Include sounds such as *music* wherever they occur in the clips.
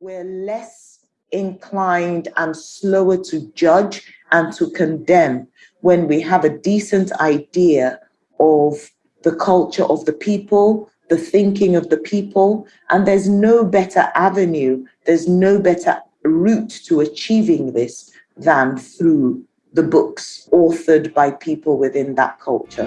we're less inclined and slower to judge and to condemn when we have a decent idea of the culture of the people, the thinking of the people, and there's no better avenue, there's no better route to achieving this than through the books authored by people within that culture.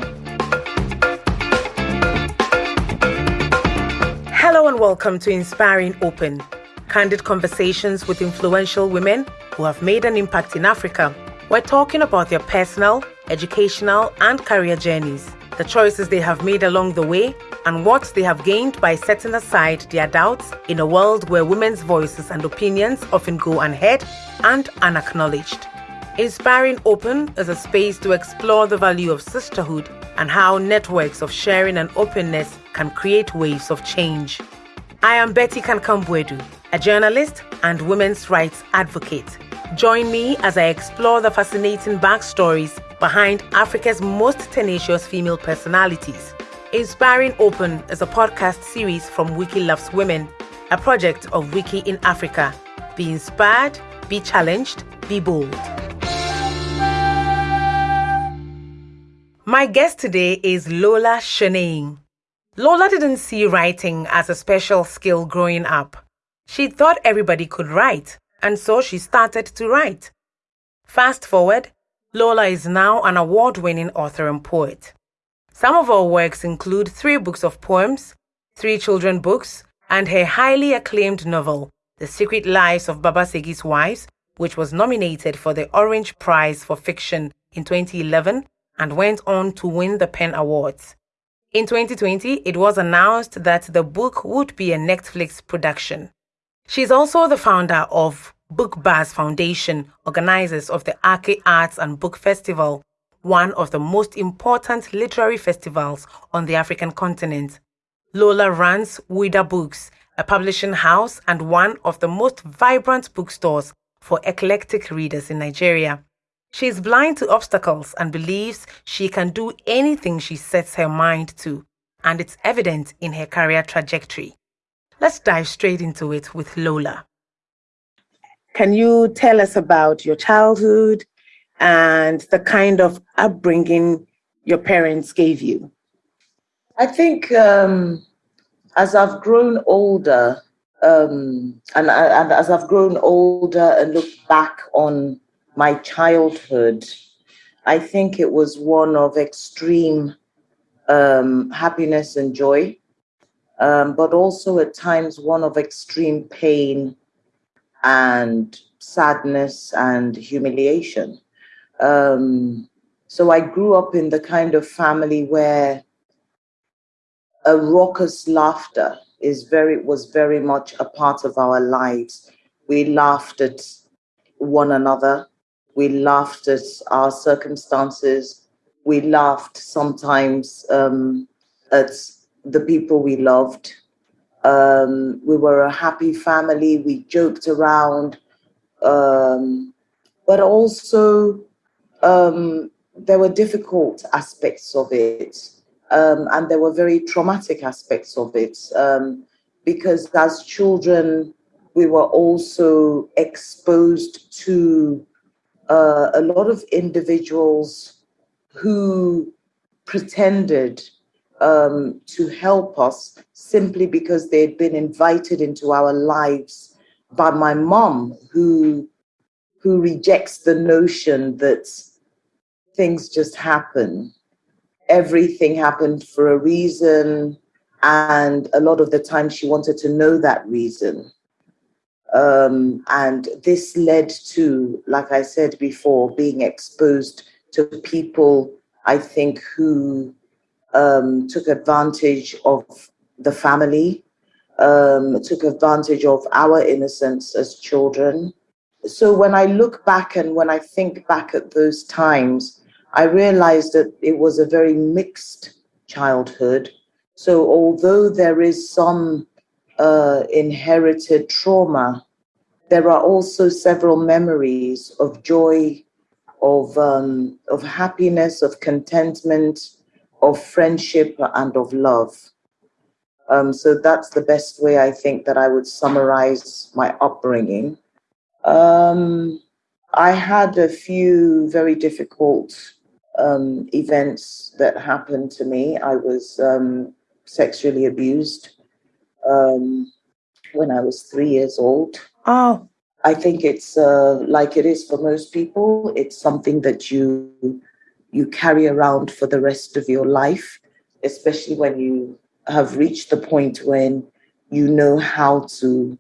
Hello and welcome to Inspiring Open, candid conversations with influential women who have made an impact in Africa. We're talking about their personal, educational, and career journeys, the choices they have made along the way, and what they have gained by setting aside their doubts in a world where women's voices and opinions often go unheard and unacknowledged. Inspiring Open is a space to explore the value of sisterhood and how networks of sharing and openness can create waves of change. I am Betty Kankam-Boadu, a journalist and women's rights advocate. Join me as I explore the fascinating backstories behind Africa's most tenacious female personalities. Inspiring Open is a podcast series from Wiki Loves Women, a project of Wiki in Africa. Be inspired, be challenged, be bold. My guest today is Lola Shoneyin. Lola didn't see writing as a special skill growing up. She thought everybody could write, and so she started to write. Fast forward, Lola is now an award winning author and poet. Some of her works include three books of poems, three children books, and her highly acclaimed novel, The Secret Lives of Baba Segi's Wives, which was nominated for the Orange Prize for Fiction in 2011 and went on to win the PEN Awards. In 2020, it was announced that the book would be a Netflix production. She's also the founder of Book Buzz Foundation, organizers of the Aké Arts and Book Festival, one of the most important literary festivals on the African continent. Lola runs Ouida Books, a publishing house and one of the most vibrant bookstores for eclectic readers in Nigeria. She is blind to obstacles and believes she can do anything she sets her mind to, and it's evident in her career trajectory. Let's dive straight into it with Lola. Can you tell us about your childhood and the kind of upbringing your parents gave you? I think um, as I've grown older, um, and, and as I've grown older and look back on my childhood, I think it was one of extreme um, happiness and joy, um, but also at times one of extreme pain and sadness and humiliation. Um, so I grew up in the kind of family where a raucous laughter is very was very much a part of our lives. We laughed at one another. We laughed at our circumstances. We laughed sometimes um, at the people we loved. Um, we were a happy family. We joked around. Um, but also, um, there were difficult aspects of it. Um, and there were very traumatic aspects of it. Um, because as children, we were also exposed to uh, a lot of individuals who pretended um, to help us simply because they'd been invited into our lives by my mom, who who rejects the notion that things just happen. Everything happened for a reason, and a lot of the time she wanted to know that reason. Um, and this led to, like I said before, being exposed to people, I think, who um, took advantage of the family, um, took advantage of our innocence as children. So when I look back and when I think back at those times, I realized that it was a very mixed childhood. So although there is some uh, inherited trauma, there are also several memories of joy, of um, of happiness, of contentment, of friendship, and of love. Um, so that's the best way I think that I would summarize my upbringing. Um, I had a few very difficult um, events that happened to me. I was um, sexually abused um, when I was three years old. Oh. I think it's uh, like it is for most people. It's something that you you carry around for the rest of your life, especially when you have reached the point when you know how to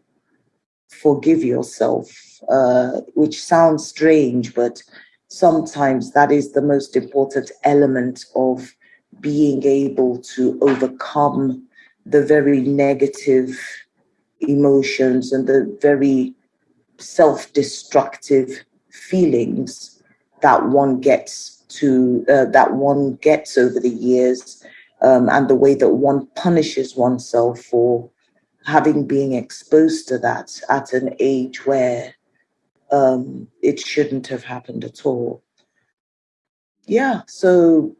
forgive yourself, uh, which sounds strange, but sometimes that is the most important element of being able to overcome the very negative emotions and the very self destructive feelings that one gets to uh, that one gets over the years um, and the way that one punishes oneself for having been exposed to that at an age where um, it shouldn't have happened at all. Yeah, so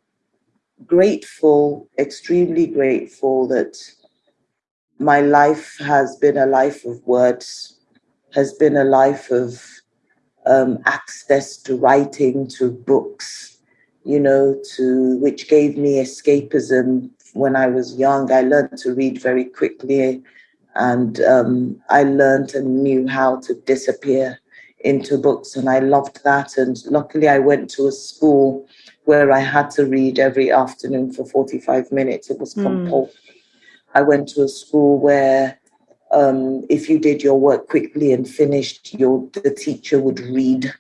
grateful, extremely grateful that my life has been a life of words, has been a life of um, access to writing, to books, you know, to which gave me escapism when I was young. I learned to read very quickly and um, I learned and knew how to disappear into books, and I loved that. And luckily, I went to a school where I had to read every afternoon for 45 minutes. It was mm. compulsory. I went to a school where um, if you did your work quickly and finished, your the teacher would read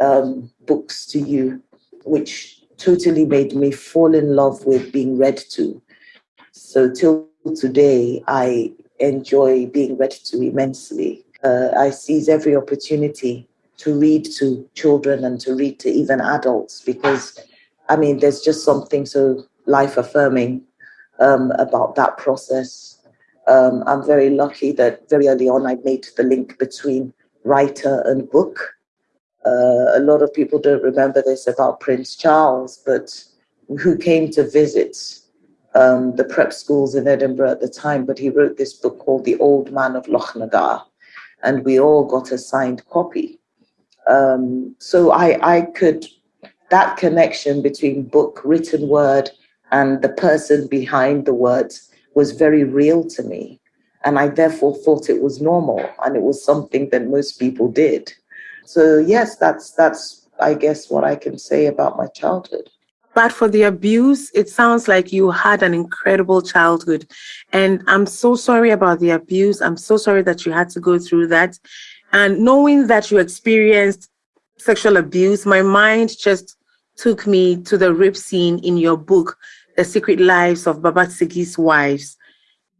um, books to you, which totally made me fall in love with being read to. So till today, I enjoy being read to immensely. Uh, I seize every opportunity to read to children and to read to even adults because, I mean, there's just something so life affirming um, about that process. Um, I'm very lucky that very early on I made the link between writer and book. Uh, a lot of people don't remember this about Prince Charles, but who came to visit um, the prep schools in Edinburgh at the time, but he wrote this book called The Old Man of Lochnagar, and we all got a signed copy. Um, so I, I could, that connection between book, written word, and the person behind the words was very real to me. And I therefore thought it was normal and it was something that most people did. So yes, that's that's I guess what I can say about my childhood. But for the abuse, it sounds like you had an incredible childhood. And I'm so sorry about the abuse. I'm so sorry that you had to go through that. And knowing that you experienced sexual abuse, my mind just took me to the rape scene in your book, The Secret Lives of Baba Segi's Wives.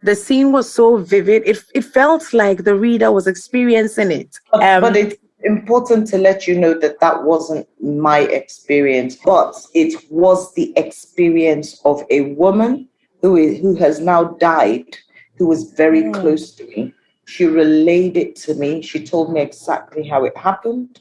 The scene was so vivid. It, it felt like the reader was experiencing it. Um, but it, important to let you know that that wasn't my experience, but it was the experience of a woman who is who has now died, who was very mm. close to me. She relayed it to me. She told me exactly how it happened,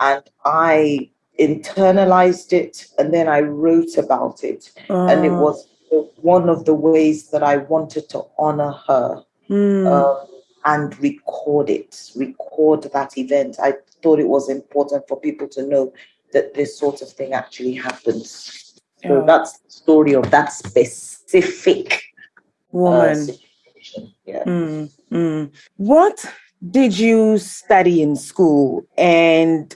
and I internalized it, and then I wrote about it, and it was one of the ways that I wanted to honor her. Mm. Um, and record it, record that event. I thought it was important for people to know that this sort of thing actually happens. So that's the story of that specific uh, woman. Uh. Yeah. Mm, mm. What did you study in school? And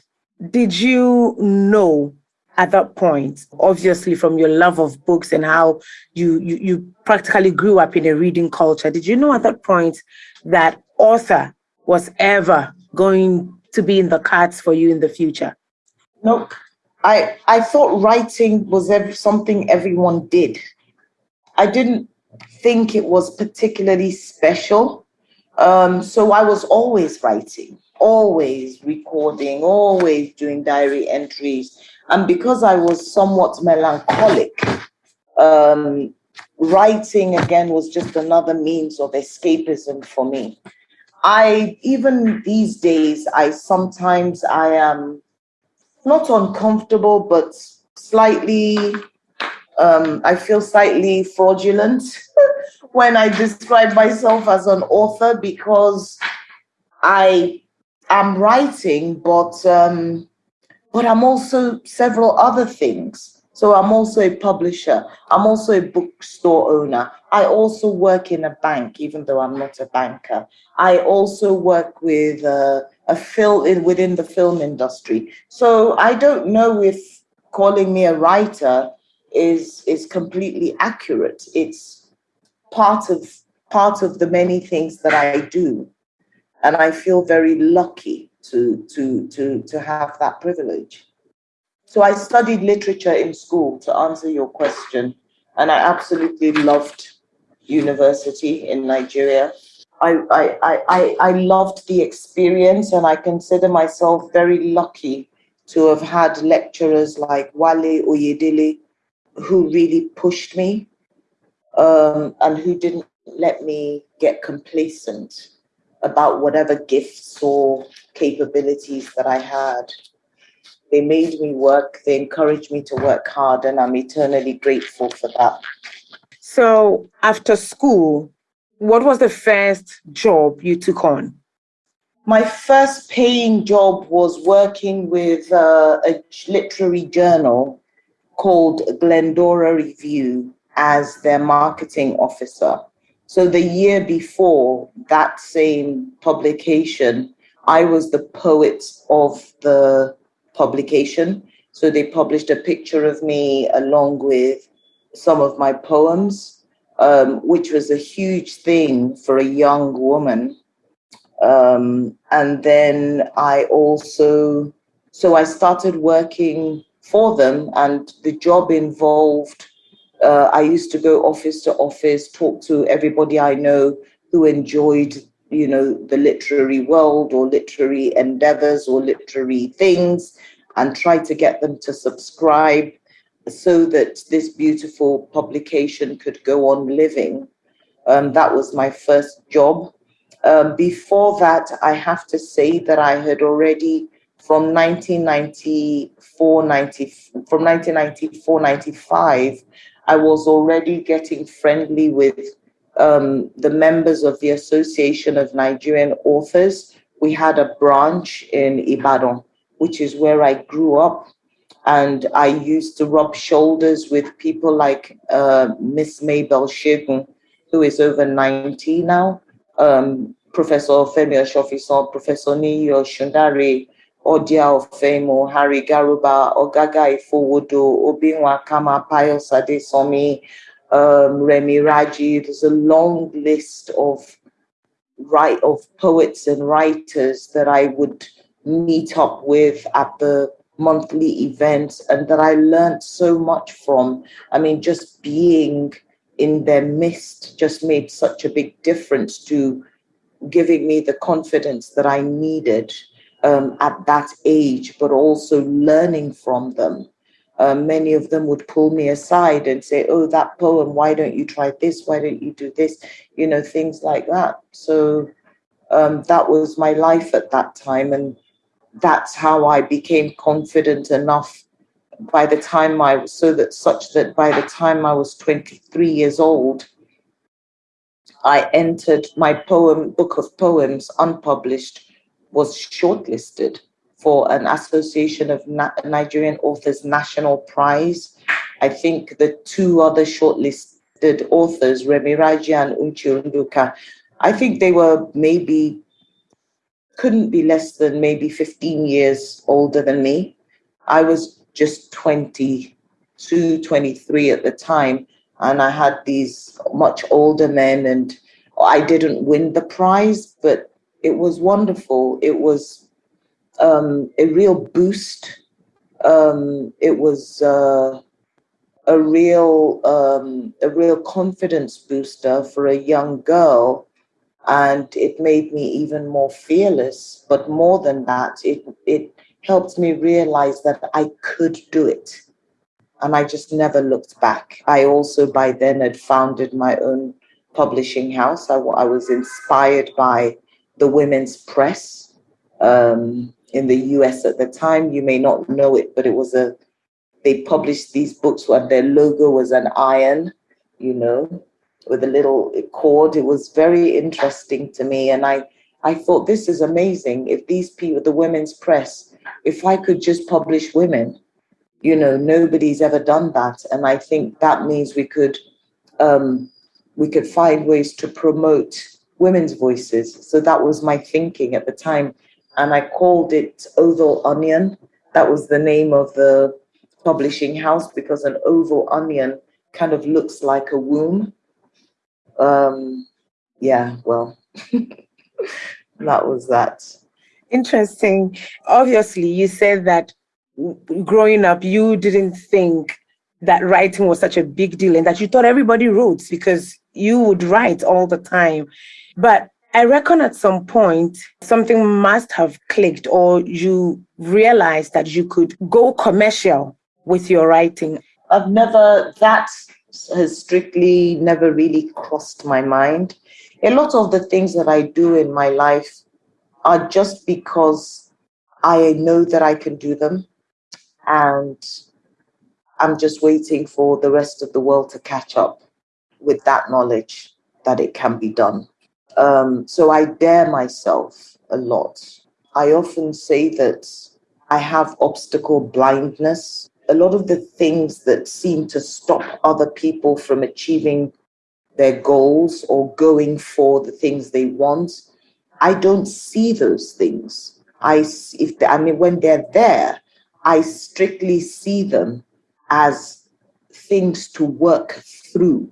did you know at that point, obviously from your love of books and how you, you, you practically grew up in a reading culture, did you know at that point that author was ever going to be in the cards for you in the future? Nope. I, I thought writing was every, something everyone did. I didn't think it was particularly special. Um, so I was always writing, always recording, always doing diary entries. And because I was somewhat melancholic, um, writing again was just another means of escapism for me. I even these days, I sometimes I am not uncomfortable, but slightly um, I feel slightly fraudulent *laughs* when I describe myself as an author because I am writing, but um, but I'm also several other things. So I'm also a publisher. I'm also a bookstore owner. I also work in a bank, even though I'm not a banker. I also work with uh, a film within the film industry. So I don't know if calling me a writer is is completely accurate. It's part of part of the many things that I do, and I feel very lucky to to to to have that privilege. So I studied literature in school to answer your question, and I absolutely loved university in Nigeria. I, I, I, I loved the experience, and I consider myself very lucky to have had lecturers like Wale Oyedele who really pushed me um, and who didn't let me get complacent about whatever gifts or capabilities that I had. They made me work, they encouraged me to work hard, and I'm eternally grateful for that. So, after school, what was the first job you took on? My first paying job was working with uh, a literary journal called Glendora Review as their marketing officer. So the year before that same publication, I was the poet of the publication. So they published a picture of me along with some of my poems, um, which was a huge thing for a young woman. Um, and then I also, so I started working for them, and the job involved. Uh, I used to go office to office, talk to everybody I know who enjoyed you know, the literary world or literary endeavors or literary things and try to get them to subscribe so that this beautiful publication could go on living. Um, that was my first job. Um, before that, I have to say that I had already, from 1994, 90, from 1994, 95, I was already getting friendly with um, the members of the Association of Nigerian Authors. We had a branch in Ibadan, which is where I grew up. And I used to rub shoulders with people like uh, Miss Mabel Segun, who is over 90 now, um, Professor Femi Osofisan, Professor Niyi Osundare, Odia Ofeimun, Harry Garuba, Ogaga Ifowodo, Obi Nwakanma, Pius Adesanmi, um, Remi Raji. There's a long list of write of poets and writers that I would meet up with at the monthly events and that I learned so much from. I mean, just being in their midst just made such a big difference to giving me the confidence that I needed um, at that age, but also learning from them uh, many of them would pull me aside and say, Oh, that poem, why don't you try this? Why don't you do this? You know, things like that. So um, that was my life at that time. And that's how I became confident enough by the time I was so that such that by the time I was 23 years old, I entered my poem book of poems unpublished was shortlisted for an Association of Na- Nigerian Authors National Prize. I think the two other shortlisted authors, Remi Raji and Uche Nduka, I think they were maybe, couldn't be less than maybe 15 years older than me. I was just 22, 23 at the time, and I had these much older men, and I didn't win the prize, but it was wonderful. It was um, a real boost. Um, it was uh, a real um, a real confidence booster for a young girl, and it made me even more fearless. But more than that, it it helped me realize that I could do it, and I just never looked back. I also by then had founded my own publishing house. I, I was inspired by the women's press. Um, in the US at the time. You may not know it, but it was a, they published these books where their logo was an iron, you know. with a little cord. It was very interesting to me. And I, I thought, this is amazing. If these people, the women's press, if I could just publish women, you know, nobody's ever done that. And I think that means we could, um, we could find ways to promote women's voices. So that was my thinking at the time. And I called it Oval Onion. That was the name of the publishing house because an oval onion kind of looks like a womb. Um, yeah, well, *laughs* that was that. Interesting. Obviously, you said that growing up, you didn't think that writing was such a big deal and that you thought everybody wrote because you would write all the time. But I reckon at some point something must have clicked, or you realized that you could go commercial with your writing. I've never, that has strictly never really crossed my mind. A lot of the things that I do in my life are just because I know that I can do them. And I'm just waiting for the rest of the world to catch up with that knowledge that it can be done. Um, so I dare myself a lot. I often say that I have obstacle blindness. A lot of the things that seem to stop other people from achieving their goals or going for the things they want, I don't see those things. I if they, I mean when they're there, I strictly see them as things to work through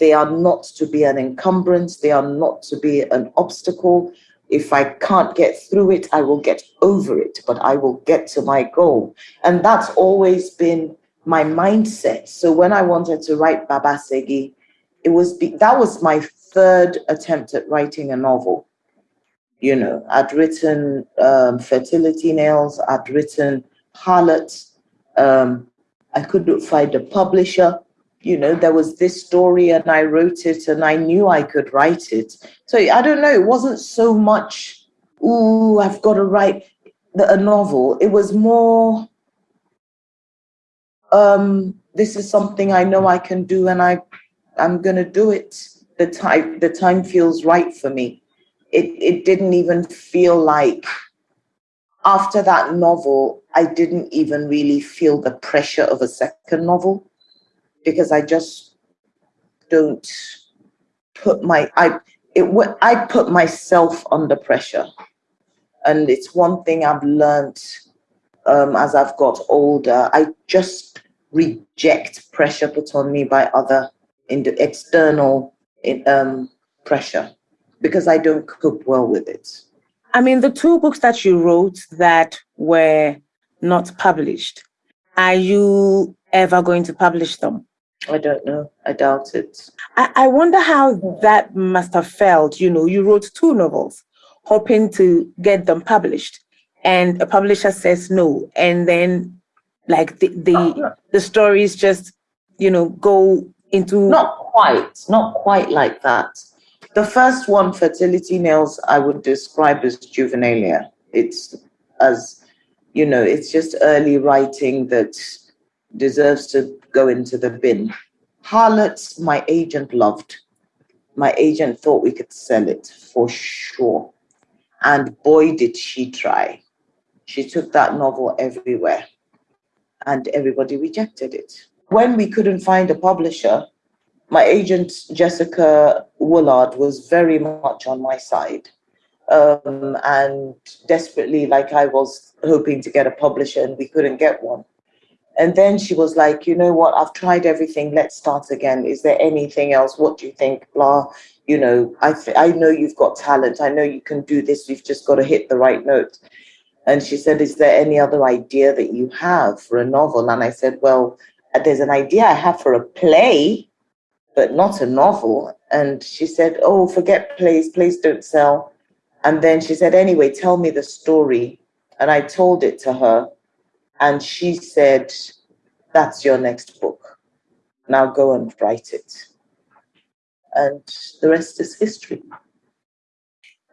they are not to be an encumbrance. They are not to be an obstacle. If I can't get through it, I will get over it, but I will get to my goal. And that's always been my mindset. So when I wanted to write Babasegi, it was be, that was my third attempt at writing a novel. You know, I'd written um, Fertility Nails, I'd written Harlot. Um, I couldn't find a publisher you know, there was this story and I wrote it and I knew I could write it. So I don't know, it wasn't so much, ooh, I've got to write the, a novel. It was more, um, this is something I know I can do and I, I'm going to do it. The time, the time feels right for me. It, it didn't even feel like after that novel, I didn't even really feel the pressure of a second novel because I just don't put my I it I put myself under pressure, and it's one thing I've learned um, as I've got older. I just reject pressure put on me by other in the external um, pressure because I don't cope well with it. I mean, the two books that you wrote that were not published, are you ever going to publish them? I don't know. I doubt it. I, I wonder how that must have felt. You know, you wrote two novels, hoping to get them published, and a publisher says no, and then like the the, oh, the stories just you know go into not quite, not quite like that. The first one, Fertility Nails, I would describe as juvenilia. It's as you know, it's just early writing that deserves to go into the bin. Harlots, my agent loved. My agent thought we could sell it for sure. And boy, did she try. She took that novel everywhere and everybody rejected it. When we couldn't find a publisher, my agent, Jessica Woollard, was very much on my side. Um, and desperately, like I was hoping to get a publisher and we couldn't get one. And then she was like, you know what, I've tried everything. Let's start again. Is there anything else? What do you think? Blah. You know, I, I know you've got talent. I know you can do this. You've just got to hit the right note. And she said, is there any other idea that you have for a novel? And I said, well, uh, there's an idea I have for a play, but not a novel. And she said, oh, forget plays. Plays don't sell. And then she said, anyway, tell me the story. And I told it to her. And she said, That's your next book. Now go and write it. And the rest is history.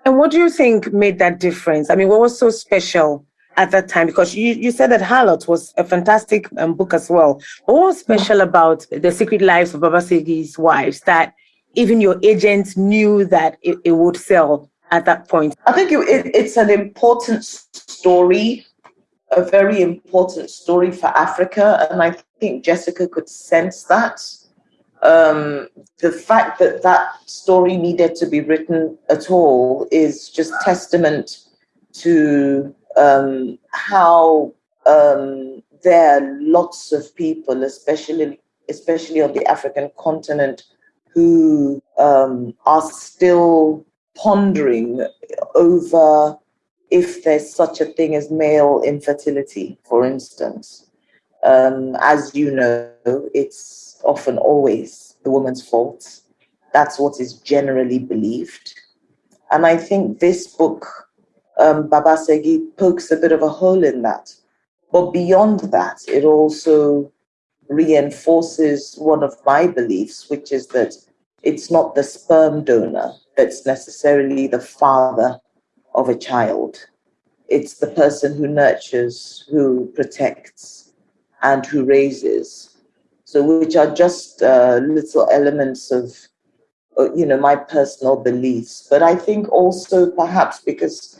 And what do you think made that difference? I mean, what was so special at that time? Because you, you said that Harlot was a fantastic um, book as well. What was special about The Secret Lives of Baba Segi's Wives that even your agent knew that it, it would sell at that point? I think it, it, it's an important story, a very important story for Africa. And I think Jessica could sense that. Um, the fact that that story needed to be written at all is just testament to um, how um, there are lots of people, especially especially on the African continent, who um, are still pondering over if there's such a thing as male infertility, for instance. Um, as you know, it's often always the woman's fault. That's what is generally believed. And I think this book um, Baba Segi pokes a bit of a hole in that. But beyond that, it also reinforces one of my beliefs, which is that it's not the sperm donor that's necessarily the father of a child. It's the person who nurtures, who protects, and who raises. So, which are just uh, little elements of, uh, you know, my personal beliefs. But I think also perhaps because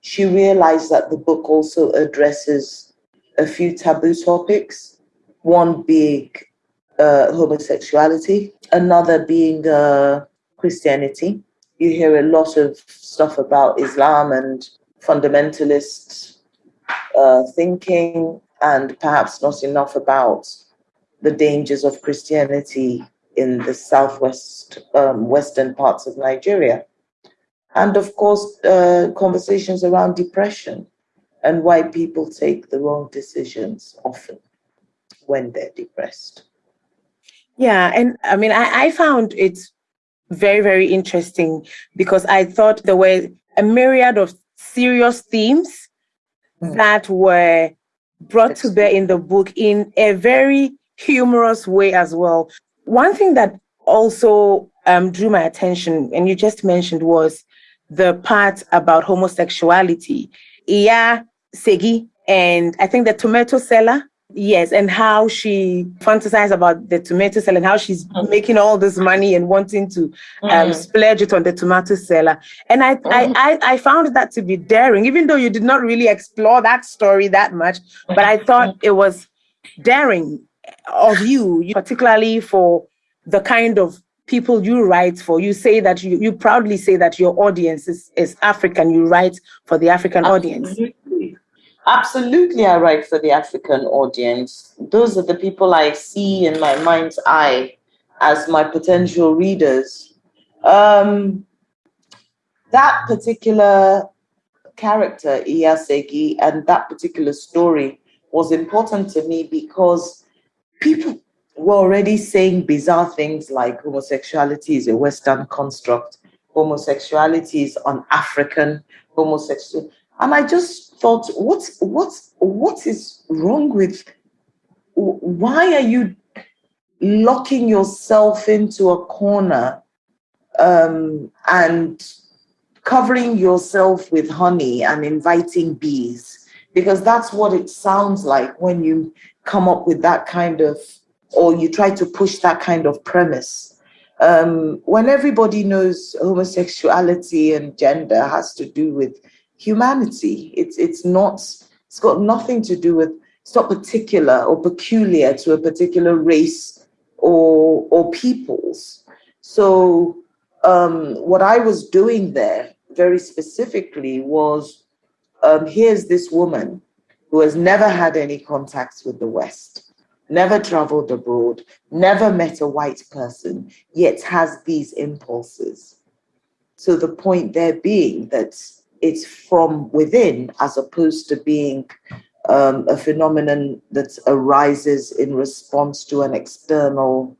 she realized that the book also addresses a few taboo topics, one being uh, homosexuality, another being uh, Christianity. You hear a lot of stuff about Islam and fundamentalist uh, thinking, and perhaps not enough about the dangers of Christianity in the southwest, um, western parts of Nigeria and of course, uh, conversations around depression and why people take the wrong decisions often when they're depressed. Yeah, and I mean, I, I found it very, very interesting because I thought there were a myriad of serious themes mm. that were brought That's to bear in the book in a very humorous way as well. One thing that also um, drew my attention, and you just mentioned, was the part about homosexuality. Iya Segi, and I think the tomato seller. Yes, and how she fantasized about the tomato seller and how she's mm. making all this money and wanting to um, mm. splurge it on the tomato seller. And I, mm. I, I, I, found that to be daring, even though you did not really explore that story that much. But I thought mm. it was daring of you, particularly for the kind of people you write for. You say that you, you proudly say that your audience is, is African. You write for the African Absolutely. audience. Absolutely, I write for the African audience. Those are the people I see in my mind's eye as my potential readers. Um, that particular character, Iyasegi, and that particular story was important to me because people we're already saying bizarre things like homosexuality is a Western construct, homosexuality is un-African, homosexual. And I just thought, what's what's what is wrong with why are you locking yourself into a corner um, and covering yourself with honey and inviting bees? Because that's what it sounds like when you come up with that kind of or you try to push that kind of premise. Um, when everybody knows homosexuality and gender has to do with humanity, it's it's not. It's got nothing to do with. It's not particular or peculiar to a particular race or or peoples. So um, what I was doing there very specifically was um, here's this woman who has never had any contacts with the West never traveled abroad, never met a white person, yet has these impulses. So the point there being that it's from within as opposed to being um, a phenomenon that arises in response to an external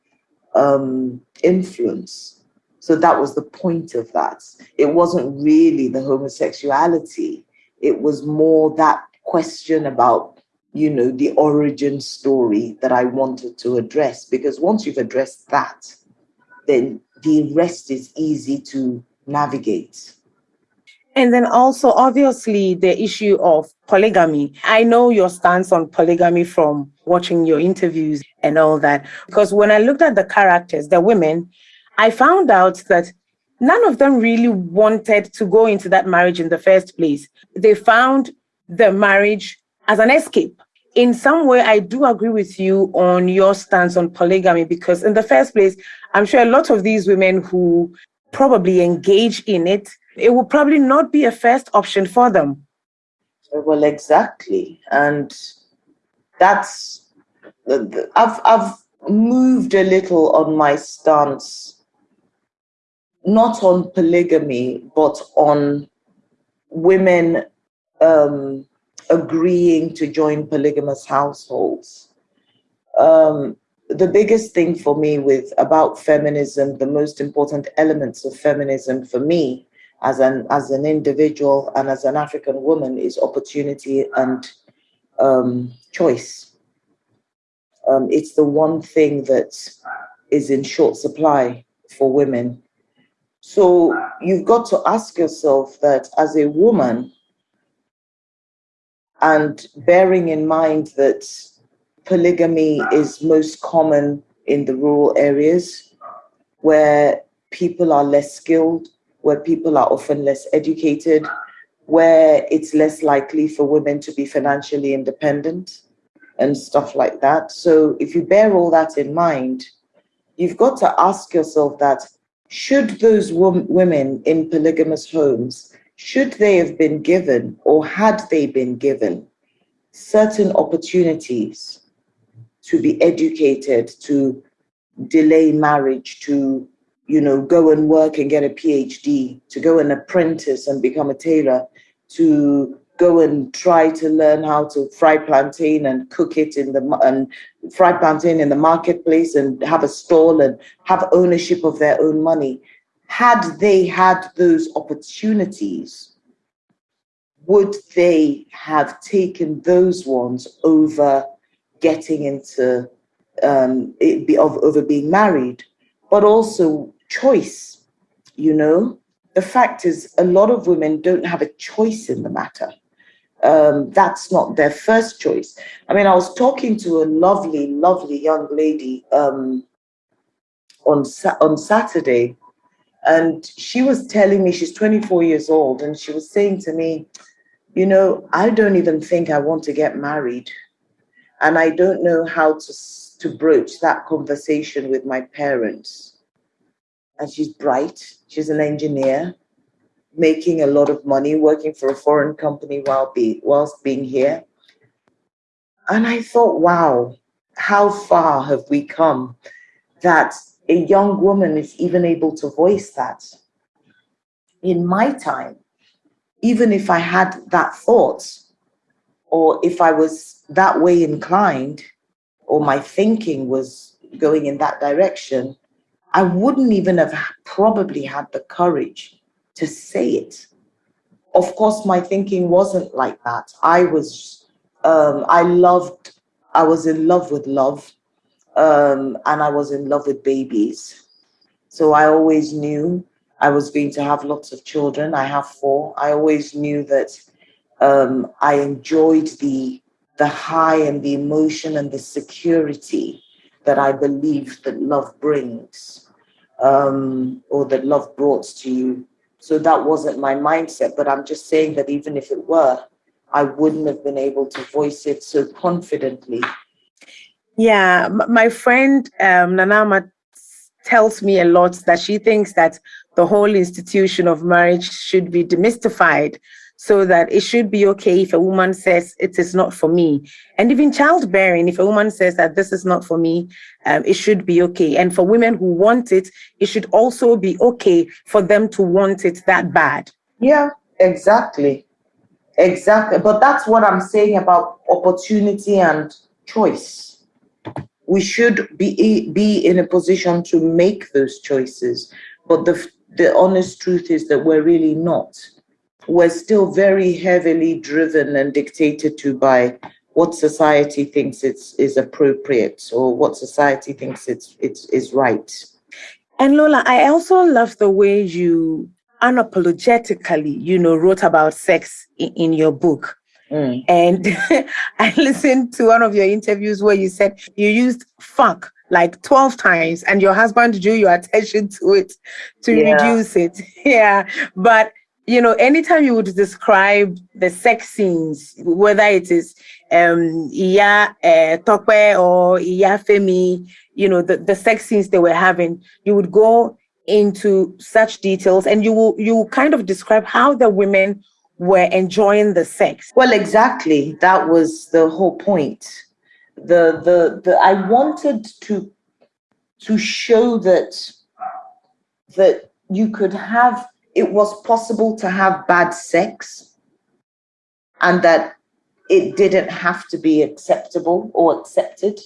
um, influence. So that was the point of that. It wasn't really the homosexuality, it was more that question about you know, the origin story that I wanted to address. Because once you've addressed that, then the rest is easy to navigate. And then also, obviously, the issue of polygamy. I know your stance on polygamy from watching your interviews and all that. Because when I looked at the characters, the women, I found out that none of them really wanted to go into that marriage in the first place. They found the marriage as an escape. In some way, I do agree with you on your stance on polygamy because, in the first place, I'm sure a lot of these women who probably engage in it, it will probably not be a first option for them. Well, exactly. And that's, I've, I've moved a little on my stance, not on polygamy, but on women um, agreeing to join polygamous households. Um, the biggest thing for me with about feminism, the most important elements of feminism for me as an as an individual and as an African woman is opportunity and um, choice. Um, it's the one thing that is in short supply for women. So you've got to ask yourself that as a woman, and bearing in mind that polygamy is most common in the rural areas where people are less skilled, where people are often less educated, where it's less likely for women to be financially independent and stuff like that. So if you bear all that in mind, you've got to ask yourself that should those women in polygamous homes should they have been given or had they been given certain opportunities to be educated, to delay marriage, to you know, go and work and get a PhD, to go and apprentice and become a tailor, to go and try to learn how to fry plantain and cook it in the and fry plantain in the marketplace and have a stall and have ownership of their own money. Had they had those opportunities, would they have taken those ones over getting into um, it be of, over being married, but also choice? You know, the fact is, a lot of women don't have a choice in the matter. Um, that's not their first choice. I mean, I was talking to a lovely, lovely young lady um, on on Saturday and she was telling me she's 24 years old, and she was saying to me, You know, I don't even think I want to get married. And I don't know how to, to broach that conversation with my parents. And she's bright, she's an engineer, making a lot of money, working for a foreign company while be, whilst being here. And I thought, wow, how far have we come that a young woman is even able to voice that. In my time, even if I had that thought, or if I was that way inclined, or my thinking was going in that direction, I wouldn't even have probably had the courage to say it. Of course, my thinking wasn't like that. I was, um, I loved, I was in love with love um, and I was in love with babies. So I always knew I was going to have lots of children. I have four. I always knew that um, I enjoyed the the high and the emotion and the security that I believe that love brings, um, or that love brought to you. So that wasn't my mindset. But I'm just saying that even if it were, I wouldn't have been able to voice it so confidently yeah, my friend um, Nanama tells me a lot that she thinks that the whole institution of marriage should be demystified so that it should be okay if a woman says it is not for me. And even childbearing, if a woman says that this is not for me, um, it should be okay. And for women who want it, it should also be okay for them to want it that bad. Yeah, exactly. Exactly. But that's what I'm saying about opportunity and choice we should be be in a position to make those choices but the the honest truth is that we're really not we're still very heavily driven and dictated to by what society thinks it's is appropriate or what society thinks it's it's is right and lola i also love the way you unapologetically, you know, wrote about sex in, in your book. Mm. And *laughs* I listened to one of your interviews where you said you used fuck like 12 times and your husband drew your attention to it to yeah. reduce it. *laughs* yeah. But you know, anytime you would describe the sex scenes, whether it is um Iya uh, Tope or Iya Femi, you know, the, the sex scenes they were having, you would go into such details and you will you kind of describe how the women were enjoying the sex. Well, exactly. That was the whole point. The the the I wanted to to show that that you could have it was possible to have bad sex and that it didn't have to be acceptable or accepted.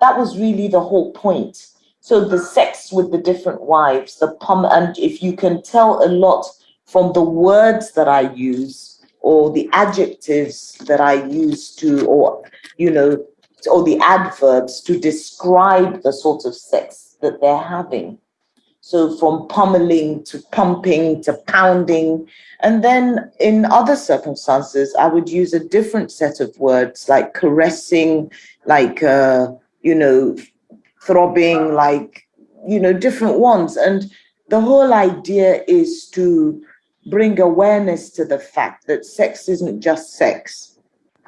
That was really the whole point. So the sex with the different wives, the pom, and if you can tell a lot from the words that I use or the adjectives that I use to, or, you know, or the adverbs to describe the sort of sex that they're having. So from pummeling to pumping to pounding. And then in other circumstances, I would use a different set of words like caressing, like, uh, you know, throbbing, like, you know, different ones. And the whole idea is to bring awareness to the fact that sex isn't just sex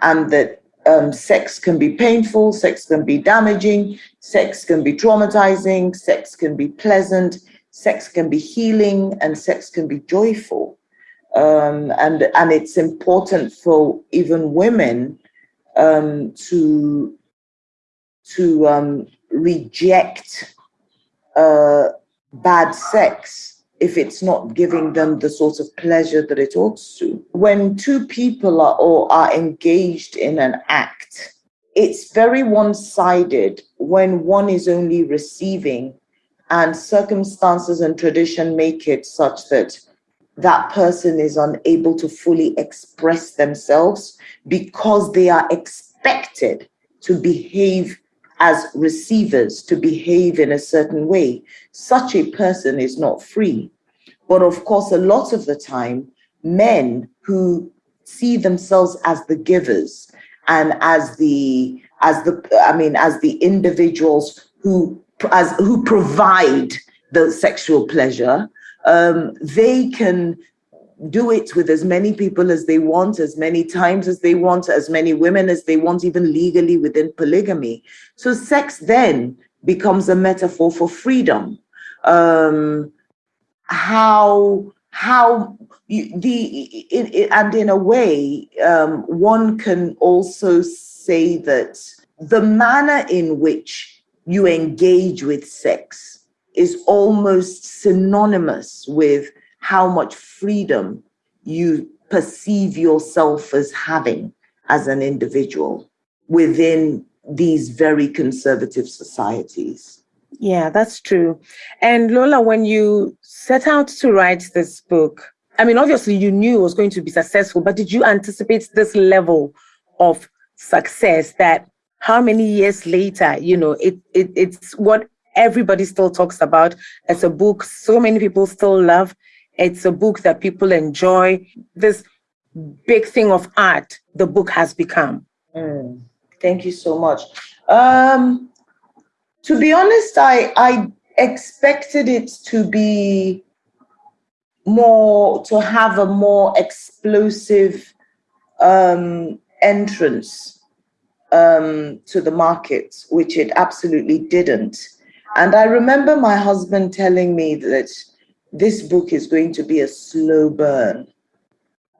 and that um, sex can be painful, sex can be damaging, sex can be traumatizing, sex can be pleasant, sex can be healing, and sex can be joyful. Um, and and it's important for even women um, to to um, reject uh, bad sex if it's not giving them the sort of pleasure that it ought to. When two people are or are engaged in an act, it's very one-sided when one is only receiving and circumstances and tradition make it such that that person is unable to fully express themselves because they are expected to behave as receivers to behave in a certain way, such a person is not free. But of course, a lot of the time, men who see themselves as the givers and as the as the I mean as the individuals who as who provide the sexual pleasure, um, they can do it with as many people as they want, as many times as they want, as many women as they want, even legally within polygamy. So sex then becomes a metaphor for freedom. Um, how how you, the it, it, and in a way, um, one can also say that the manner in which you engage with sex is almost synonymous with how much freedom you perceive yourself as having as an individual within these very conservative societies. Yeah, that's true. And Lola, when you set out to write this book, I mean, obviously you knew it was going to be successful, but did you anticipate this level of success that how many years later, you know, it, it it's what everybody still talks about as a book so many people still love it's a book that people enjoy. This big thing of art the book has become. Mm. Thank you so much. Um, to be honest, I, I expected it to be more, to have a more explosive um, entrance um, to the market, which it absolutely didn't. And I remember my husband telling me that this book is going to be a slow burn.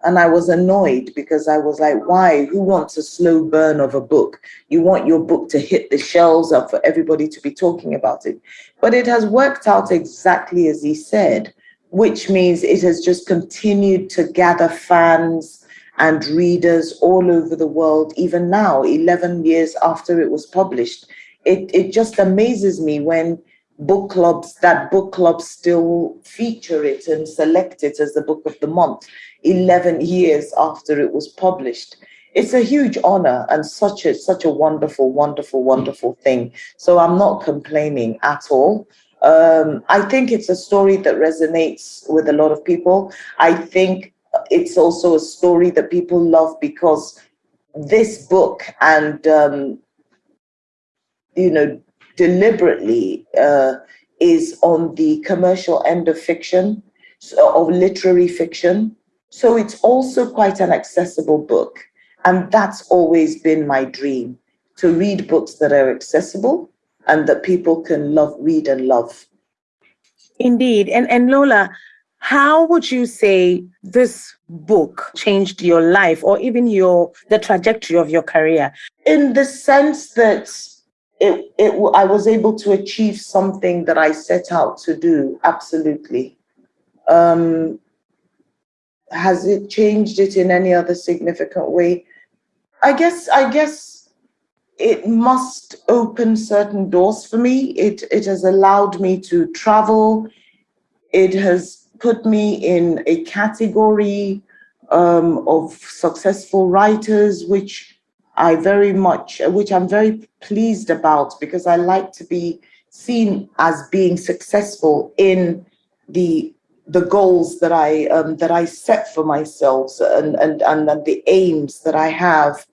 And I was annoyed because I was like, why? Who wants a slow burn of a book? You want your book to hit the shelves up for everybody to be talking about it. But it has worked out exactly as he said, which means it has just continued to gather fans and readers all over the world, even now, 11 years after it was published. It, it just amazes me when book clubs, that book clubs still feature it and select it as the book of the month 11 years after it was published. It's a huge honor and such a such a wonderful, wonderful, wonderful thing. So I'm not complaining at all. Um, I think it's a story that resonates with a lot of people. I think it's also a story that people love because this book and um, you know deliberately uh, is on the commercial end of fiction, so, of literary fiction. So it's also quite an accessible book. And that's always been my dream to read books that are accessible and that people can love, read and love. Indeed. And, and Lola, how would you say this book changed your life or even your the trajectory of your career? In the sense that it, it, I was able to achieve something that I set out to do, absolutely. Um, has it changed it in any other significant way? I guess I guess it must open certain doors for me. It it has allowed me to travel. It has put me in a category um, of successful writers, which I very much, which I'm very pleased about because I like to be seen as being successful in the the goals that I um, that I set for myself and, and and the aims that I have.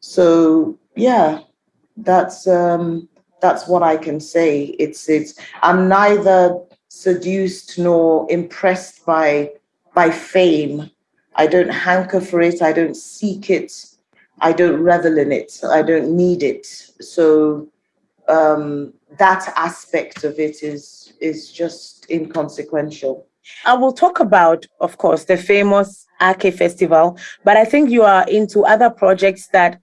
So yeah, that's um, that's what I can say. It's it's I'm neither seduced nor impressed by by fame. I don't hanker for it. I don't seek it. I don't revel in it. I don't need it. So um, that aspect of it is is just inconsequential. I will talk about, of course, the famous Aké Festival, but I think you are into other projects that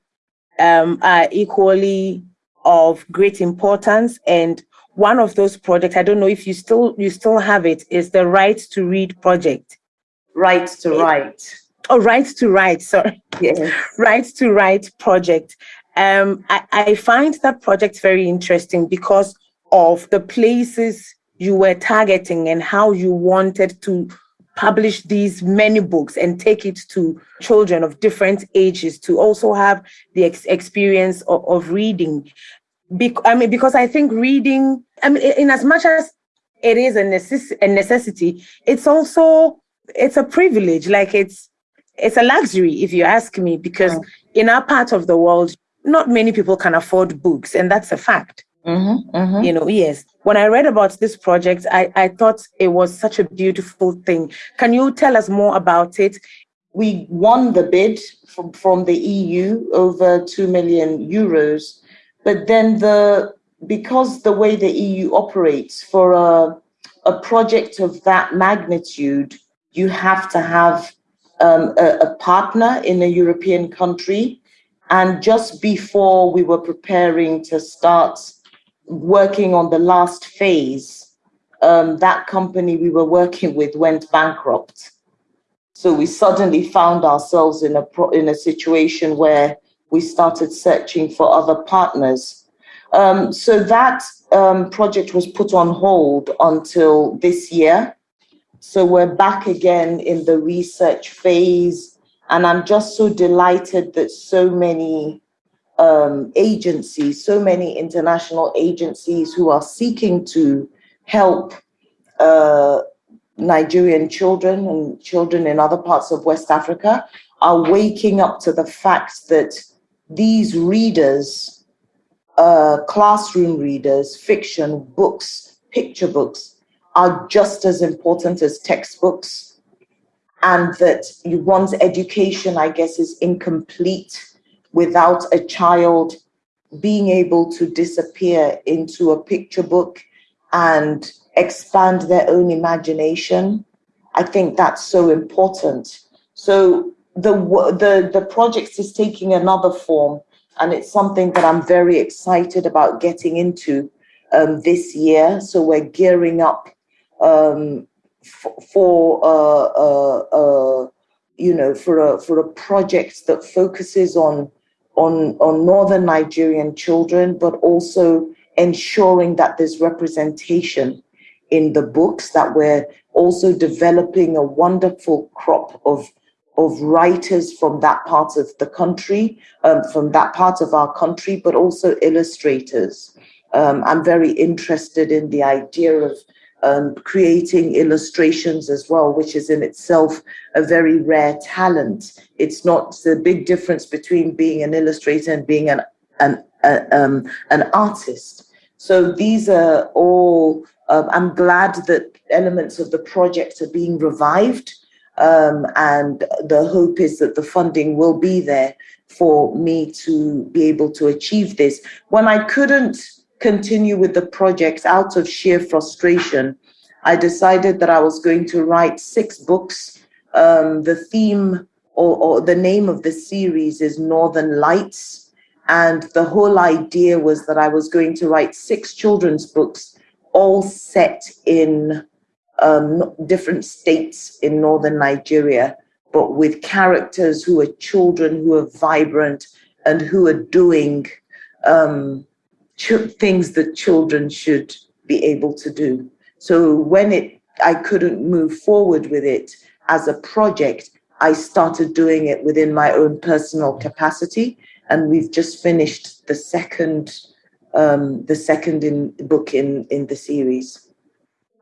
um, are equally of great importance. And one of those projects, I don't know if you still you still have it, is the Right to Read project. Right to Write. Oh, Right to Write. Sorry. *laughs* Yes. Right to Write project. Um, I, I find that project very interesting because of the places you were targeting and how you wanted to publish these many books and take it to children of different ages to also have the ex- experience of, of reading. Be- I mean, because I think reading, I mean, in as much as it is a, necess- a necessity, it's also it's a privilege. Like it's it's a luxury, if you ask me, because mm. in our part of the world, not many people can afford books, and that's a fact. Mm-hmm, mm-hmm. You know, yes. When I read about this project, I, I thought it was such a beautiful thing. Can you tell us more about it? We won the bid from, from the EU over 2 million euros. But then the because the way the EU operates for a, a project of that magnitude, you have to have um, a, a partner in a European country. And just before we were preparing to start working on the last phase, um, that company we were working with went bankrupt. So we suddenly found ourselves in a in a situation where we started searching for other partners. Um, so that um, project was put on hold until this year. So we're back again in the research phase, and I'm just so delighted that so many um, agencies, so many international agencies who are seeking to help uh, Nigerian children and children in other parts of West Africa are waking up to the fact that these readers, uh, classroom readers, fiction, books, picture books, are just as important as textbooks. And that one's education, I guess, is incomplete without a child being able to disappear into a picture book and expand their own imagination. I think that's so important. So the the the project is taking another form, and it's something that I'm very excited about getting into um, this year. So we're gearing up um, for uh, uh, uh, you know for a for a project that focuses on on, on northern Nigerian children, but also ensuring that there's representation in the books, that we're also developing a wonderful crop of, of writers from that part of the country, um, from that part of our country, but also illustrators. Um, I'm very interested in the idea of um, creating illustrations as well, which is in itself a very rare talent. It's not the big difference between being an illustrator and being an an um, an artist. So these are all. Um, I'm glad that elements of the project are being revived, um, and the hope is that the funding will be there for me to be able to achieve this. When I couldn't continue with the project out of sheer frustration, I decided that I was going to write six books. Um, the theme or, or the name of the series is Northern Lights. And the whole idea was that I was going to write six children's books, all set in um, different states in northern Nigeria, but with characters who are children, who are vibrant, and who are doing um, things that children should be able to do. So when it, I couldn't move forward with it as a project, I started doing it within my own personal capacity, and we've just finished the second, um, the second in book in in the series.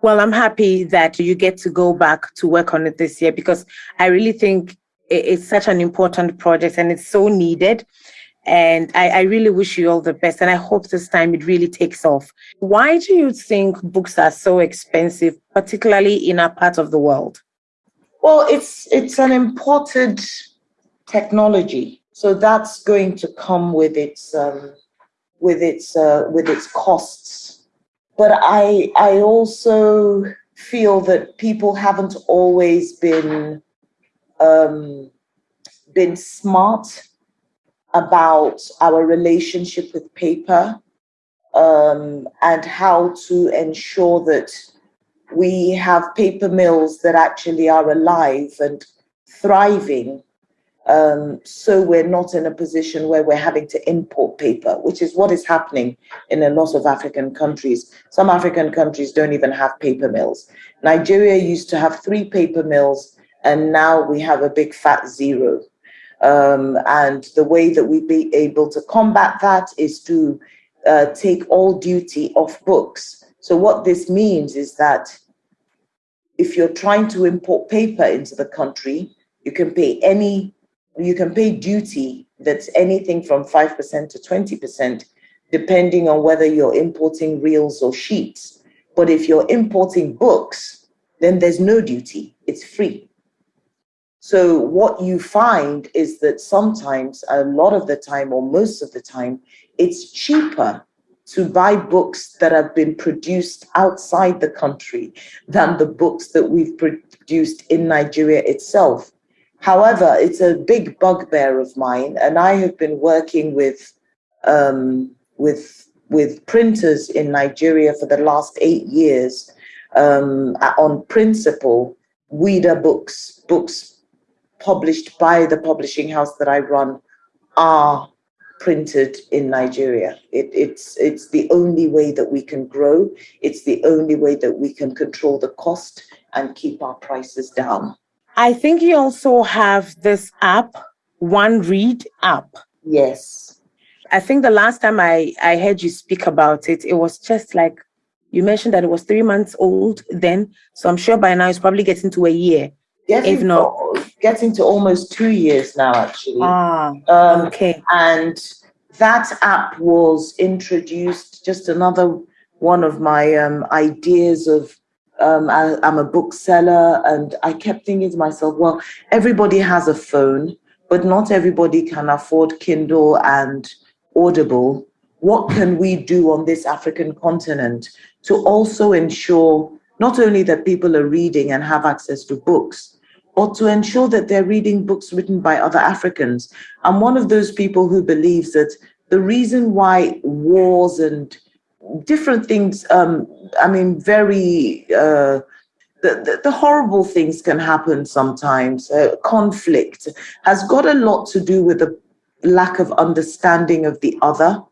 Well, I'm happy that you get to go back to work on it this year because I really think it's such an important project and it's so needed. And I, I, really wish you all the best. And I hope this time it really takes off. Why do you think books are so expensive, particularly in our part of the world? Well, it's it's an imported technology, so that's going to come with its um, with its uh, with its costs. But I I also feel that people haven't always been um, been smart about our relationship with paper um, and how to ensure that we have paper mills that actually are alive and thriving. Um, so we're not in a position where we're having to import paper, which is what is happening in a lot of African countries. Some African countries don't even have paper mills. Nigeria used to have three paper mills, and now we have a big fat zero. Um, and the way that we be able to combat that is to uh, take all duty off books. So what this means is that if you're trying to import paper into the country, you can pay any, you can pay duty that's anything from 5% to 20%, depending on whether you're importing reels or sheets. But if you're importing books, then there's no duty, it's free. So what you find is that sometimes, a lot of the time, or most of the time, it's cheaper to buy books that have been produced outside the country than the books that we've produced in Nigeria itself. However, it's a big bugbear of mine, and I have been working with um, with with printers in Nigeria for the last eight years um, on principle. Ouida books, books published by the publishing house that I run are printed in Nigeria. It, it's it's the only way that we can grow. It's the only way that we can control the cost and keep our prices down. I think you also have this app, One Read app. Yes. I think the last time I, I heard you speak about it, it was just like you mentioned that it was three months old then. So I'm sure by now it's probably getting to a year. Getting if not getting to almost two years now, actually. Ah, um, okay. And that app was introduced, just another one of my um, ideas of um, I, am a bookseller, and I kept thinking to myself, well, everybody has a phone, but not everybody can afford Kindle and Audible. What can we do on this African continent to also ensure not only that people are reading and have access to books, or to ensure that they're reading books written by other Africans. I'm one of those people who believes that the reason why wars and different things, um, I mean, very, uh, the, the, the, horrible things can happen sometimes. Uh, conflict has got a lot to do with the lack of understanding of the other.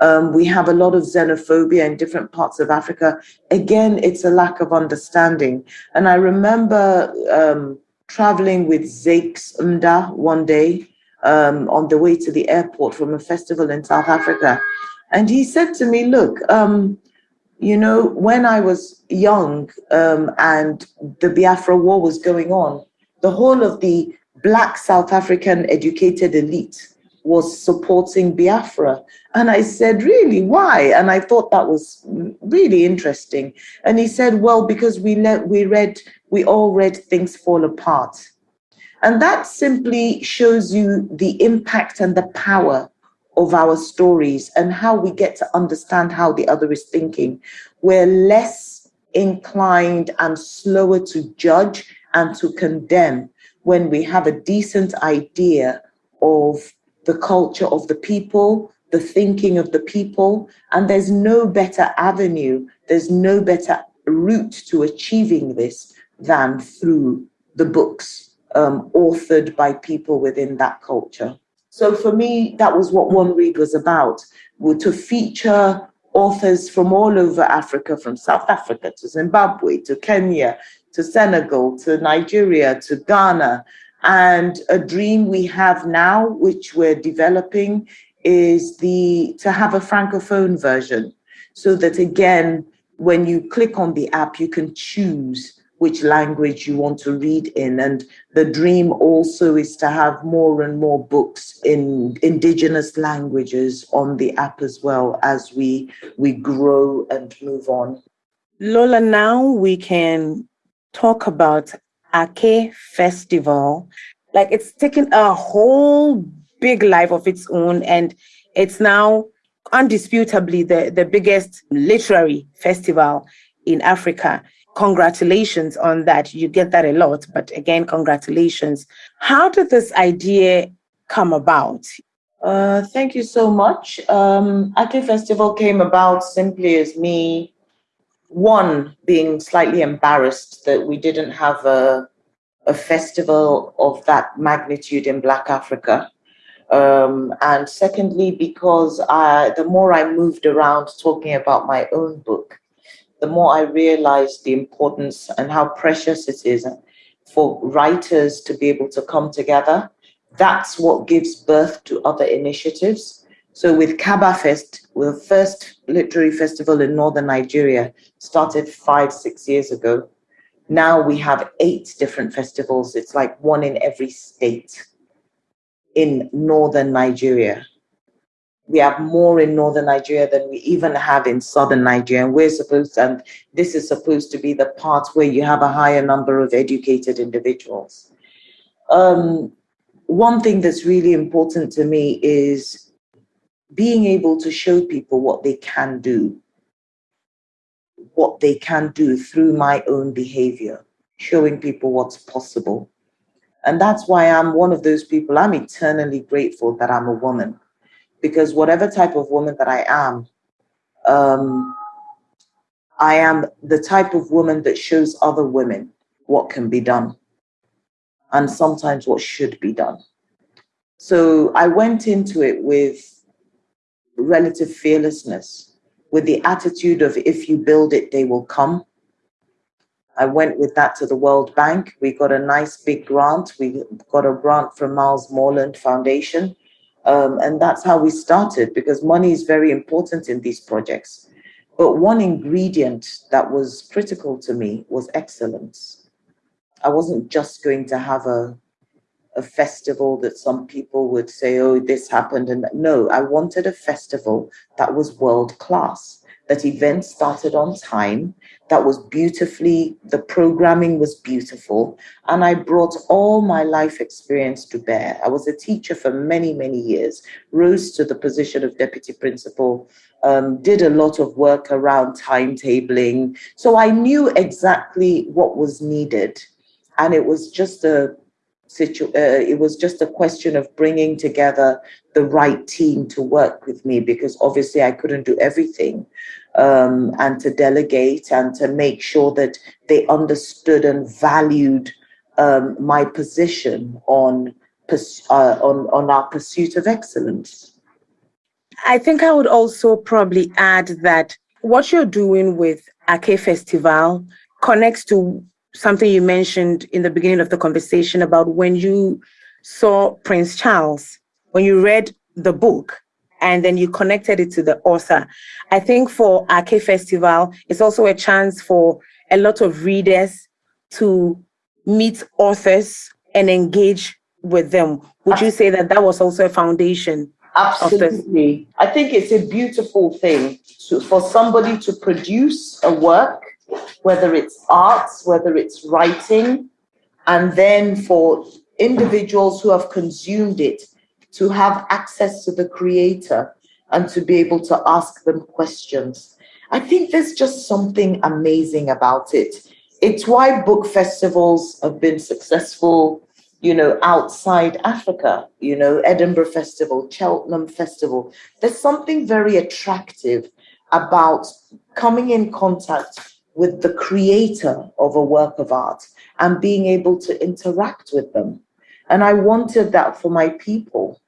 Um, we have a lot of xenophobia in different parts of Africa. Again, it's a lack of understanding. And I remember um, traveling with Zakes Mda one day um, on the way to the airport from a festival in South Africa. And he said to me, Look, um, you know, when I was young um, and the Biafra War was going on, the whole of the Black South African educated elite was supporting Biafra. And I said, Really? Why? And I thought that was really interesting. And he said, Well, because we, let, we read, we all read Things Fall Apart. And that simply shows you the impact and the power of our stories and how we get to understand how the other is thinking. We're less inclined and slower to judge and to condemn when we have a decent idea of the culture of the people, the thinking of the people, and there's no better avenue, there's no better route to achieving this than through the books um, authored by people within that culture. So for me, that was what One Read was about, to feature authors from all over Africa, from South Africa to Zimbabwe to Kenya to Senegal to Nigeria to Ghana. And a dream we have now, which we're developing, is the to have a francophone version, so that again, when you click on the app, you can choose which language you want to read in. And the dream also is to have more and more books in indigenous languages on the app as well as we we grow and move on. Lola, now we can talk about Aké Festival. Like it's taken a whole big life of its own and it's now undisputably the, the biggest literary festival in Africa congratulations on that. You get that a lot, but again, congratulations. How did this idea come about? Uh, thank you so much. Um, Ake Festival came about simply as me, one, being slightly embarrassed that we didn't have a, a festival of that magnitude in Black Africa. Um, and secondly, because I, the more I moved around talking about my own book, the more I realized the importance and how precious it is for writers to be able to come together. That's what gives birth to other initiatives. So with Kaba Fest, the first literary festival in northern Nigeria, started five, six years ago. Now we have eight different festivals. It's like one in every state in northern Nigeria we have more in northern Nigeria than we even have in southern Nigeria. And we're supposed and this is supposed to be the part where you have a higher number of educated individuals. Um, one thing that's really important to me is being able to show people what they can do, what they can do through my own behavior, showing people what's possible. And that's why I'm one of those people, I'm eternally grateful that I'm a woman because whatever type of woman that I am, um, I am the type of woman that shows other women what can be done and sometimes what should be done. So I went into it with relative fearlessness, with the attitude of if you build it, they will come. I went with that to the World Bank. We got a nice big grant. We got a grant from Miles Morland Foundation um, and that's how we started because money is very important in these projects. But one ingredient that was critical to me was excellence. I wasn't just going to have a, a festival that some people would say, oh, this happened. And no, I wanted a festival that was world class that events started on time, that was beautifully, the programming was beautiful, and I brought all my life experience to bear. I was a teacher for many, many years, rose to the position of deputy principal, um, did a lot of work around timetabling. So I knew exactly what was needed. And it was just a situ- uh, it was just a question of bringing together the right team to work with me because obviously I couldn't do everything um, and to delegate and to make sure that they understood and valued um, my position on, uh, on, on our pursuit of excellence. I think I would also probably add that what you're doing with Aké Festival connects to something you mentioned in the beginning of the conversation about when you saw Prince Charles, when you read the book and then you connected it to the author. I think for Aké Festival, it's also a chance for a lot of readers to meet authors and engage with them. Would you say that that was also a foundation? Absolutely. I think it's a beautiful thing to, for somebody to produce a work, whether it's arts, whether it's writing, and then for individuals who have consumed it to have access to the creator and to be able to ask them questions. I think there's just something amazing about it. It's why book festivals have been successful, you know, outside Africa, you know, Edinburgh Festival, Cheltenham Festival. There's something very attractive about coming in contact with the creator of a work of art and being able to interact with them. And I wanted that for my people.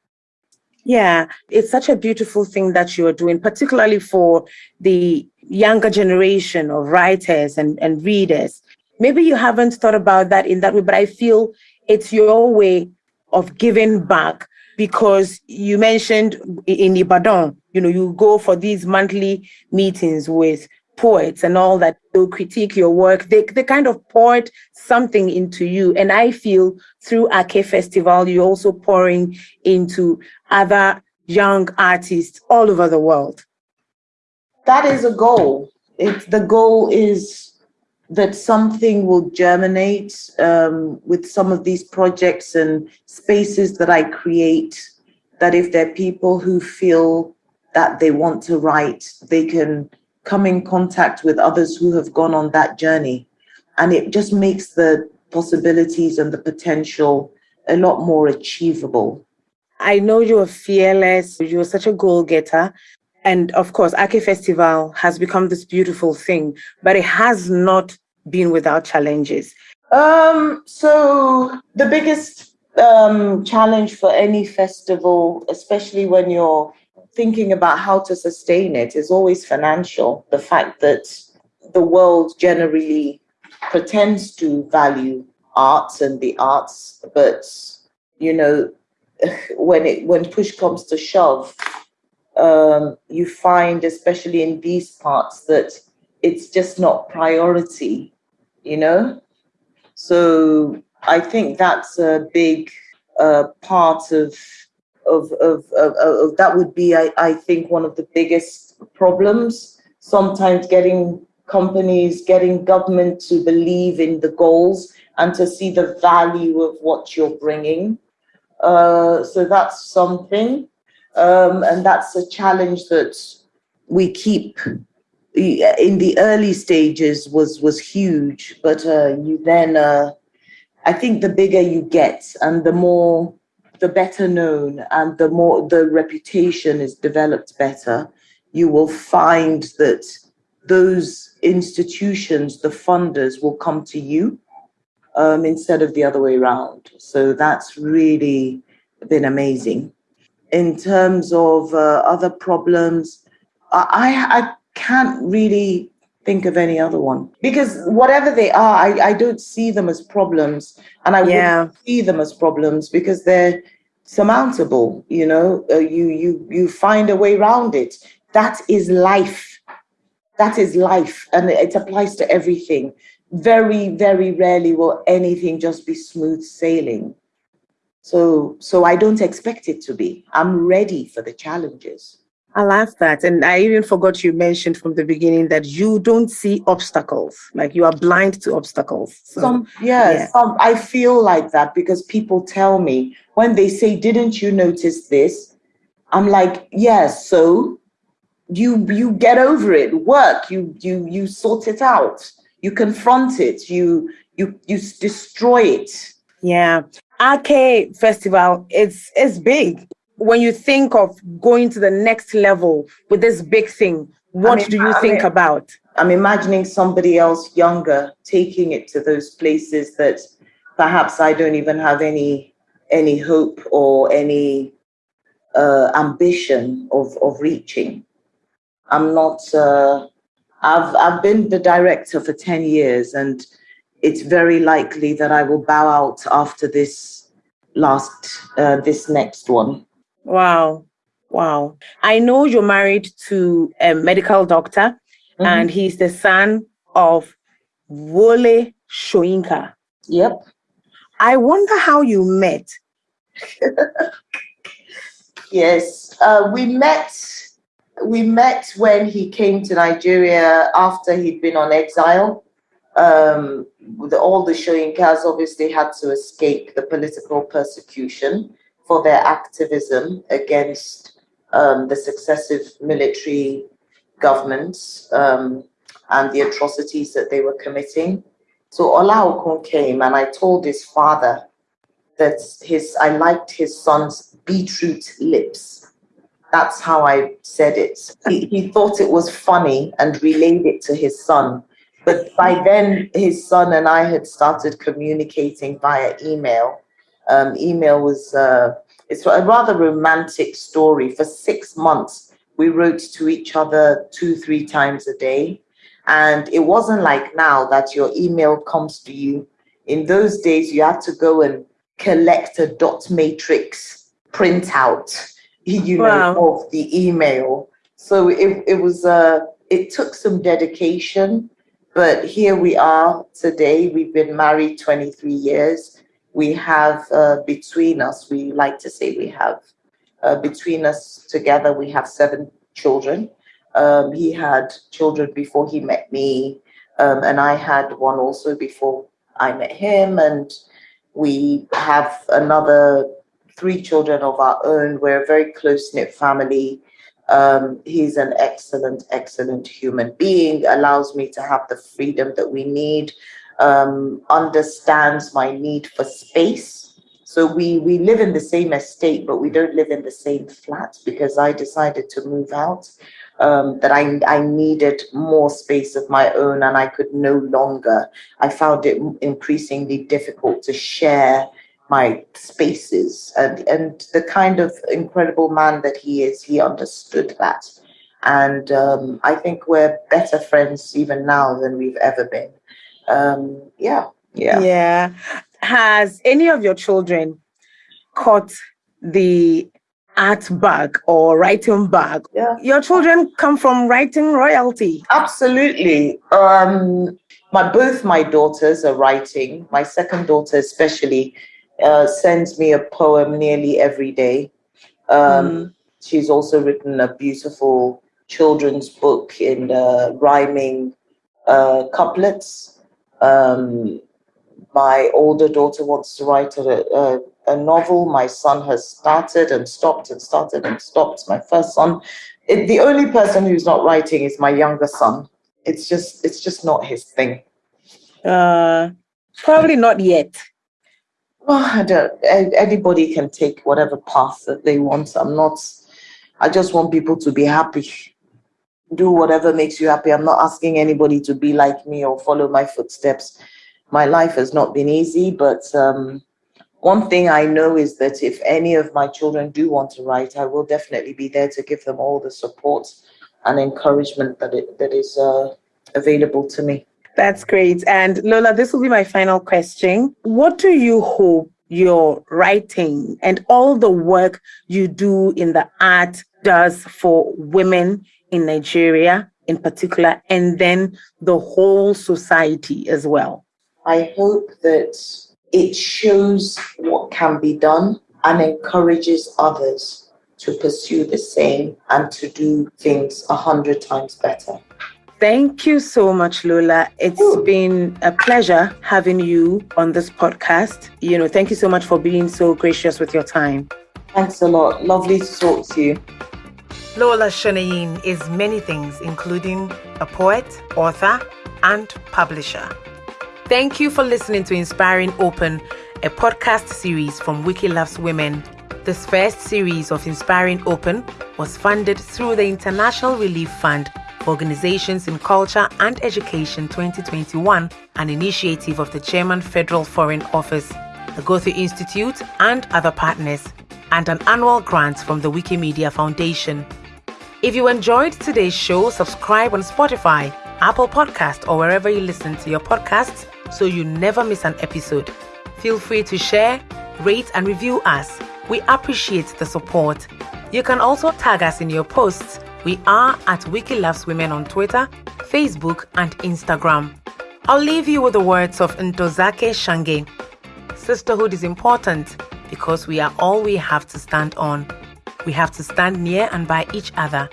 Yeah, it's such a beautiful thing that you are doing, particularly for the younger generation of writers and, and readers. Maybe you haven't thought about that in that way, but I feel it's your way of giving back because you mentioned in Ibadan, you know, you go for these monthly meetings with poets and all that they'll critique your work. They, they kind of poured something into you. And i feel through Aké festival you're also pouring into other young artists all over the world. That is a goal. It, the goal is that something will germinate um, with some of these projects and spaces that i create that if there are people who feel that they want to write they can come in contact with others who have gone on that journey. And it just makes the possibilities and the potential a lot more achievable. I know you're fearless, you're such a goal getter. And of course, Aké Festival has become this beautiful thing, but it has not been without challenges. Um, so the biggest um, challenge for any festival, especially when you're thinking about how to sustain it is always financial. The fact that the world generally pretends to value arts and the arts, but you know, *laughs* when it when push comes to shove, um, you find, especially in these parts, that it's just not priority. You know, so I think that's a big uh, part of of, of, of, of that would be, I, I think, one of the biggest problems. Sometimes getting companies, getting government to believe in the goals and to see the value of what you're bringing. Uh, so that's something. Um, and that's a challenge that we keep in the early stages was was huge but uh, you then uh, i think the bigger you get and the more the better known and the more the reputation is developed better, you will find that those institutions, the funders, will come to you um, instead of the other way around. So that's really been amazing. In terms of uh, other problems, I, I can't really think of any other one because whatever they are, I, I don't see them as problems, and I yeah. wouldn't see them as problems because they're surmountable. You know, uh, you you you find a way around it. That is life. That is life, and it applies to everything. Very very rarely will anything just be smooth sailing. So so I don't expect it to be. I'm ready for the challenges. I love that. And I even forgot you mentioned from the beginning that you don't see obstacles, like you are blind to obstacles. So, some, yes, yeah. some, I feel like that because people tell me when they say, Didn't you notice this? I'm like, Yes, so you you get over it, work, you you you sort it out, you confront it, you you you destroy it. Yeah. Aké Festival, it's it's big when you think of going to the next level with this big thing, what I mean, do you I think mean, about? I'm imagining somebody else younger taking it to those places that perhaps I don't even have any any hope or any uh, ambition of of reaching. I'm not. Uh, I've I've been the director for ten years, and it's very likely that I will bow out after this last uh, this next one. Wow. Wow. I know you're married to a medical doctor, mm-hmm. and he's the son of Wole Soyinka. Yep. I wonder how you met. *laughs* yes, uh, we met. We met when he came to Nigeria after he'd been on exile. Um, the, all the Soyinkas obviously had to escape the political persecution for their activism against um, the successive military governments um, and the atrocities that they were committing. So Olaokun came and I told his father that his I liked his son's beetroot lips. That's how I said it. He, he thought it was funny and relayed it to his son. But by then, his son and I had started communicating via email. Um, email was uh, it's a rather romantic story. For six months, we wrote to each other two, three times a day. And it wasn't like now that your email comes to you. In those days, you had to go and collect a dot matrix printout, *laughs* you wow. know, of the email. So it, it was uh, it took some dedication, but here we are today. We've been married 23 years. We have uh, between us, we like to say we have uh, between us together, we have seven children. Um, he had children before he met me, um, and I had one also before I met him. And we have another three children of our own. We're a very close knit family. Um, he's an excellent, excellent human being, allows me to have the freedom that we need, um, understands my need for space. So we, we live in the same estate, but we don't live in the same flat because I decided to move out um, that I, I needed more space of my own and I could no longer. I found it increasingly difficult to share my spaces. And, and the kind of incredible man that he is, he understood that. And um, I think we're better friends even now than we've ever been. Um, yeah, yeah. Yeah. Has any of your children caught the art bag or writing bag. Yeah. Your children come from writing royalty. Absolutely. Um, my both my daughters are writing. My second daughter, especially, uh, sends me a poem nearly every day. Um, mm. She's also written a beautiful children's book in uh, rhyming uh, couplets. Um, my older daughter wants to write a, a a novel. My son has started and stopped and started and stopped. My first son. It, the only person who's not writing is my younger son. It's just it's just not his thing. Uh, probably not yet. Well, I don't, anybody can take whatever path that they want. I'm not. I just want people to be happy. Do whatever makes you happy. I'm not asking anybody to be like me or follow my footsteps. My life has not been easy, but um, one thing I know is that if any of my children do want to write, I will definitely be there to give them all the support and encouragement that it, that is uh, available to me. That's great. And Lola, this will be my final question. What do you hope your writing and all the work you do in the art does for women in Nigeria in particular, and then the whole society as well? I hope that it shows what can be done and encourages others to pursue the same and to do things a hundred times better. Thank you so much, Lola. It's Ooh. been a pleasure having you on this podcast. You know, thank you so much for being so gracious with your time. Thanks a lot. Lovely to talk to you. Lola Shoneyin is many things, including a poet, author, and publisher. Thank you for listening to Inspiring Open, a podcast series from Wiki Loves Women. This first series of Inspiring Open was funded through the International Relief Fund for Organizations in Culture and Education 2021, an initiative of the German Federal Foreign Office, the Goethe Institute, and other partners, and an annual grant from the Wikimedia Foundation. If you enjoyed today's show, subscribe on Spotify, Apple Podcast, or wherever you listen to your podcasts so you never miss an episode. Feel free to share, rate, and review us. We appreciate the support. You can also tag us in your posts. We are at Wiki Loves Women on Twitter, Facebook, and Instagram. I'll leave you with the words of Ntozake Shange. Sisterhood is important because we are all we have to stand on. We have to stand near and by each other,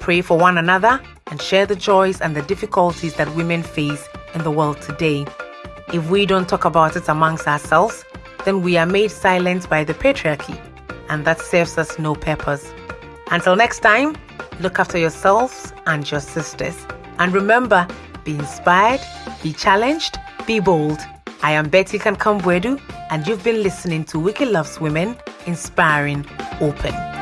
pray for one another, and share the joys and the difficulties that women face in the world today. If we don't talk about it amongst ourselves, then we are made silent by the patriarchy, and that serves us no purpose. Until next time, look after yourselves and your sisters. And remember, be inspired, be challenged, be bold. I am Betty Kankam-Boadu, and you've been listening to Wiki Loves Women, inspiring, open.